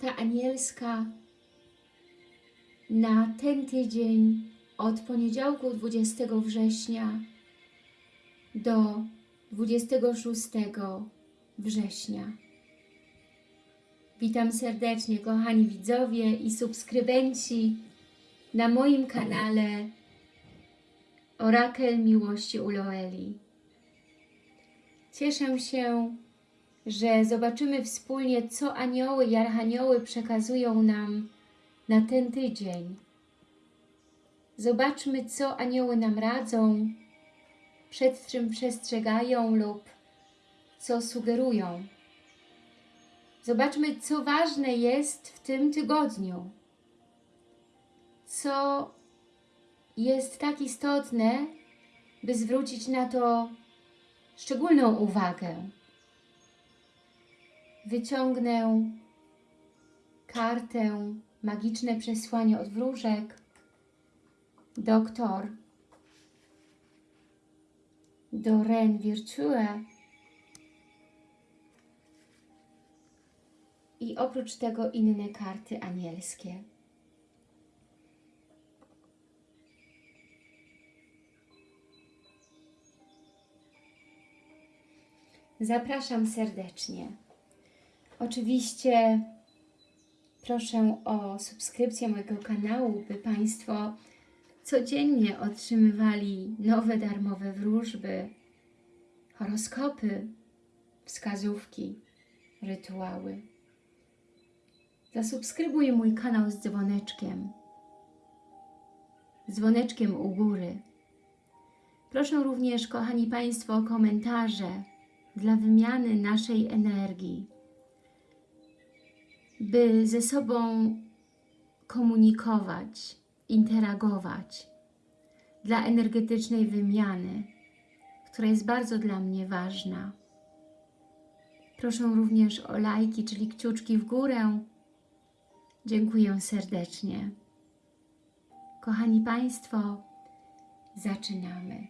Karta anielska na ten tydzień od poniedziałku 20 września do 26 września. Witam serdecznie, kochani widzowie i subskrybenci na moim kanale Orakel Miłości u Loeli. Cieszę się, że zobaczymy wspólnie, co anioły i archanioły przekazują nam na ten tydzień. Zobaczmy, co anioły nam radzą, przed czym przestrzegają lub co sugerują. Zobaczmy, co ważne jest w tym tygodniu. Co jest tak istotne, by zwrócić na to szczególną uwagę. Wyciągnę kartę Magiczne Przesłanie od Wróżek. Doktor Doreen Virtue. I oprócz tego inne karty anielskie. Zapraszam serdecznie. Oczywiście proszę o subskrypcję mojego kanału, by Państwo codziennie otrzymywali nowe darmowe wróżby, horoskopy, wskazówki, rytuały. Zasubskrybuj mój kanał z dzwoneczkiem, dzwoneczkiem u góry. Proszę również, kochani Państwo, o komentarze dla wymiany naszej energii, by ze sobą komunikować, interagować, dla energetycznej wymiany, która jest bardzo dla mnie ważna. Proszę również o lajki, czyli kciuczki w górę. Dziękuję serdecznie. Kochani Państwo, zaczynamy.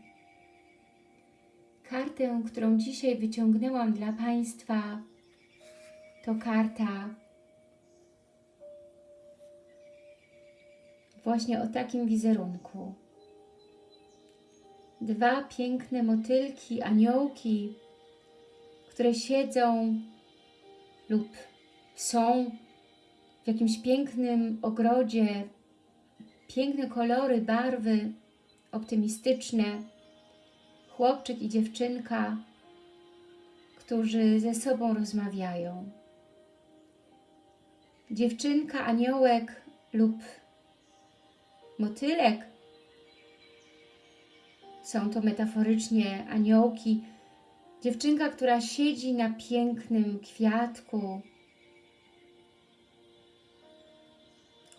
Kartę, którą dzisiaj wyciągnęłam dla Państwa, to karta właśnie o takim wizerunku. Dwa piękne motylki, aniołki, które siedzą lub są w jakimś pięknym ogrodzie, piękne kolory, barwy, optymistyczne, chłopczyk i dziewczynka, którzy ze sobą rozmawiają. Dziewczynka, aniołek lub motylek, są to metaforycznie aniołki, dziewczynka, która siedzi na pięknym kwiatku,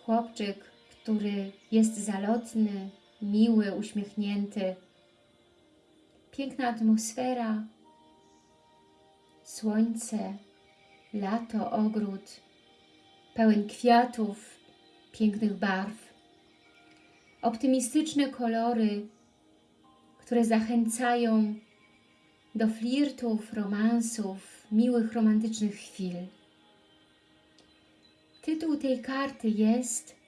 chłopczyk, który jest zalotny, miły, uśmiechnięty, piękna atmosfera, słońce, lato, ogród, pełen kwiatów, pięknych barw, optymistyczne kolory, które zachęcają do flirtów, romansów, miłych, romantycznych chwil. Tytuł tej karty jest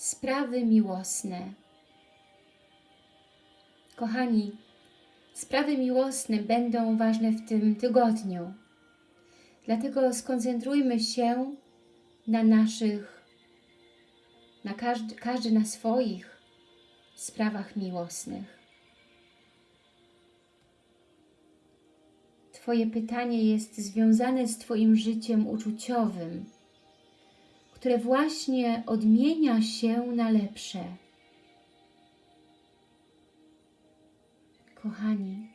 Sprawy miłosne. Kochani, sprawy miłosne będą ważne w tym tygodniu. Dlatego skoncentrujmy się na naszych, na każdy, każdy na swoich sprawach miłosnych. Twoje pytanie jest związane z Twoim życiem uczuciowym, które właśnie odmienia się na lepsze. Kochani,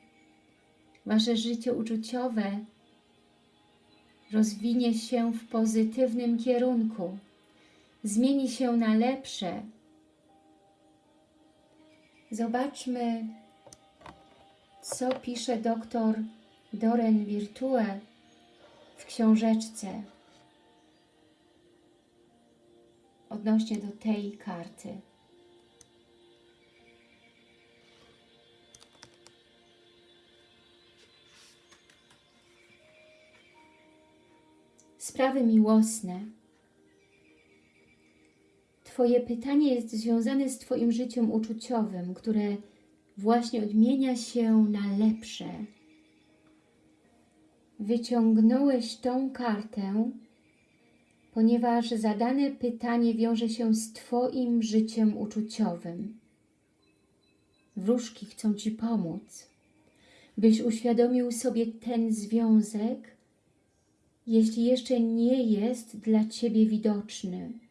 Wasze życie uczuciowe rozwinie się w pozytywnym kierunku, zmieni się na lepsze. Zobaczmy, co pisze doktor Doren Virtue w książeczce odnośnie do tej karty. sprawy miłosne. Twoje pytanie jest związane z Twoim życiem uczuciowym, które właśnie odmienia się na lepsze. Wyciągnąłeś tą kartę, ponieważ zadane pytanie wiąże się z Twoim życiem uczuciowym. Wróżki chcą Ci pomóc, byś uświadomił sobie ten związek, jeśli jeszcze nie jest dla Ciebie widoczny.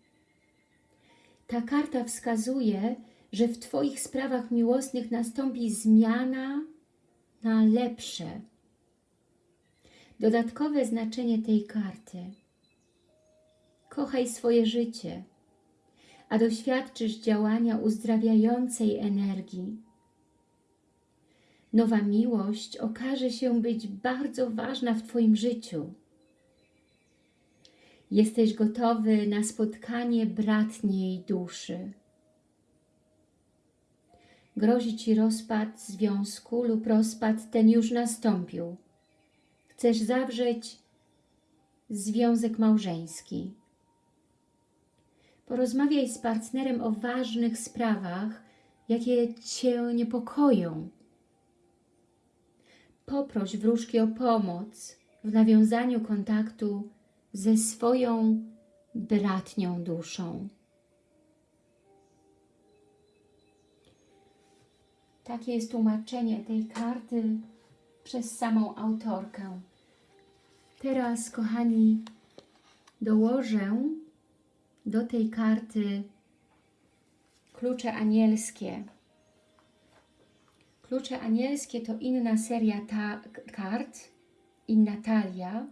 Ta karta wskazuje, że w Twoich sprawach miłosnych nastąpi zmiana na lepsze. Dodatkowe znaczenie tej karty. Kochaj swoje życie, a doświadczysz działania uzdrawiającej energii. Nowa miłość okaże się być bardzo ważna w Twoim życiu. Jesteś gotowy na spotkanie bratniej duszy. Grozi Ci rozpad związku lub rozpad ten już nastąpił. Chcesz zawrzeć związek małżeński. Porozmawiaj z partnerem o ważnych sprawach, jakie Cię niepokoją. Poproś wróżki o pomoc w nawiązaniu kontaktu ze swoją bratnią duszą. Takie jest tłumaczenie tej karty przez samą autorkę. Teraz, kochani, dołożę do tej karty klucze anielskie. Klucze anielskie to inna seria ta kart, inna talia,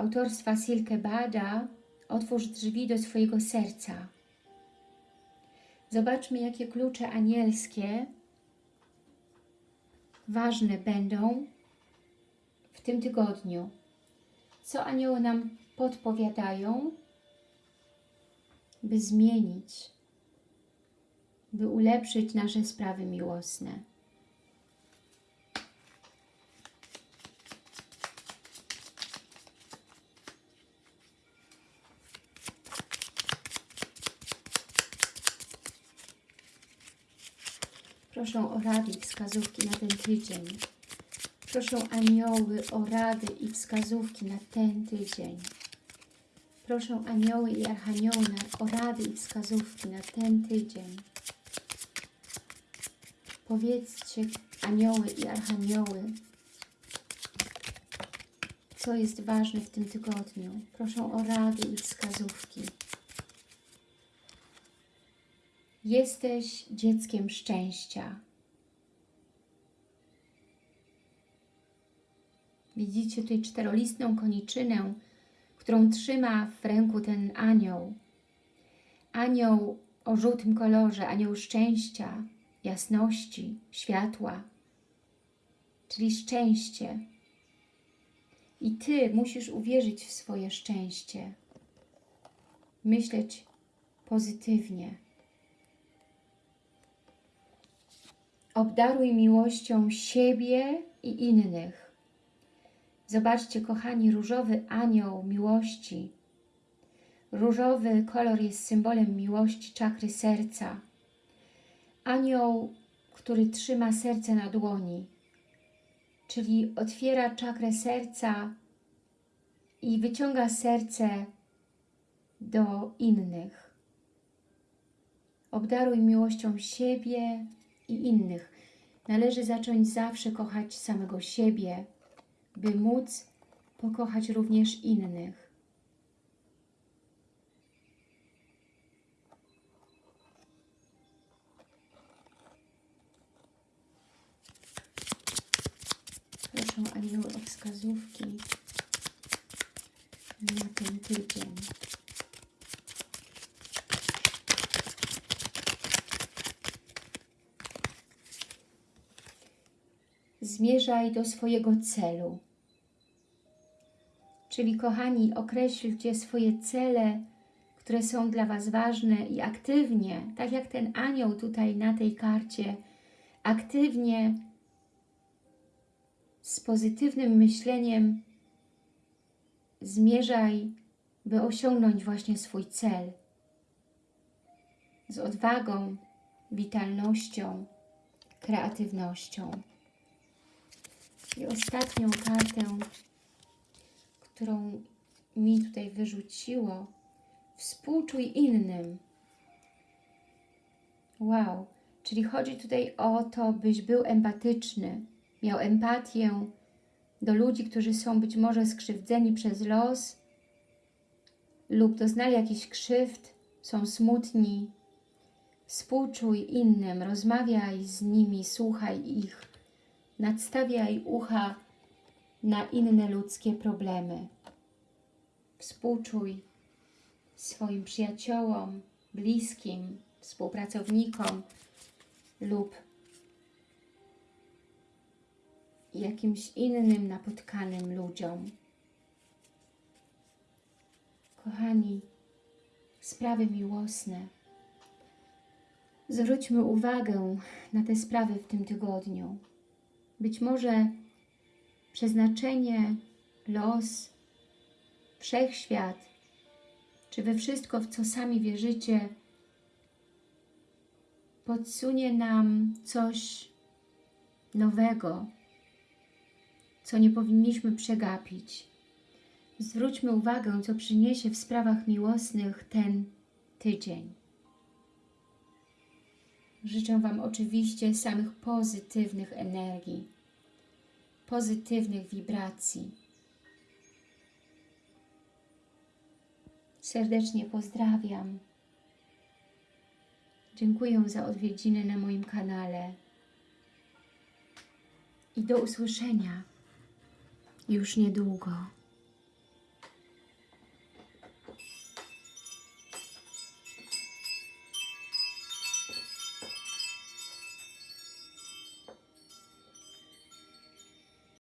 autorstwa Silke Bada Otwórz drzwi do swojego serca. Zobaczmy, jakie klucze anielskie ważne będą w tym tygodniu. Co anioły nam podpowiadają, by zmienić, by ulepszyć nasze sprawy miłosne. Proszę o rady i wskazówki na ten tydzień. Proszę anioły o rady i wskazówki na ten tydzień. Proszę anioły i archanioły o rady i wskazówki na ten tydzień. Powiedzcie anioły i archanioły, co jest ważne w tym tygodniu. Proszę o rady i wskazówki. Jesteś dzieckiem szczęścia. Widzicie tutaj czterolistną koniczynę, którą trzyma w ręku ten anioł. Anioł o żółtym kolorze, anioł szczęścia, jasności, światła, czyli szczęście. I Ty musisz uwierzyć w swoje szczęście, myśleć pozytywnie. Obdaruj miłością siebie i innych. Zobaczcie, kochani, różowy anioł miłości. Różowy kolor jest symbolem miłości czakry serca. Anioł, który trzyma serce na dłoni, czyli otwiera czakrę serca i wyciąga serce do innych. Obdaruj miłością siebie i innych. Należy zacząć zawsze kochać samego siebie, by móc pokochać również innych. Proszę anioły o wskazówki na ten tydzień. Zmierzaj do swojego celu. Czyli kochani, określcie swoje cele, które są dla Was ważne i aktywnie, tak jak ten anioł tutaj na tej karcie, aktywnie z pozytywnym myśleniem zmierzaj, by osiągnąć właśnie swój cel. Z odwagą, witalnością, kreatywnością. I ostatnią kartę, którą mi tutaj wyrzuciło, współczuj innym. Wow, czyli chodzi tutaj o to, byś był empatyczny, miał empatię do ludzi, którzy są być może skrzywdzeni przez los lub doznali jakichś krzywd, są smutni. Współczuj innym, rozmawiaj z nimi, słuchaj ich, nadstawiaj ucha na inne ludzkie problemy. Współczuj swoim przyjaciołom, bliskim, współpracownikom lub jakimś innym napotkanym ludziom. Kochani, sprawy miłosne. Zwróćmy uwagę na te sprawy w tym tygodniu. Być może przeznaczenie, los, wszechświat, czy we wszystko, w co sami wierzycie, podsunie nam coś nowego, co nie powinniśmy przegapić. Zwróćmy uwagę, co przyniesie w sprawach miłosnych ten tydzień. Życzę Wam oczywiście samych pozytywnych energii, pozytywnych wibracji. Serdecznie pozdrawiam. Dziękuję za odwiedziny na moim kanale. I do usłyszenia już niedługo.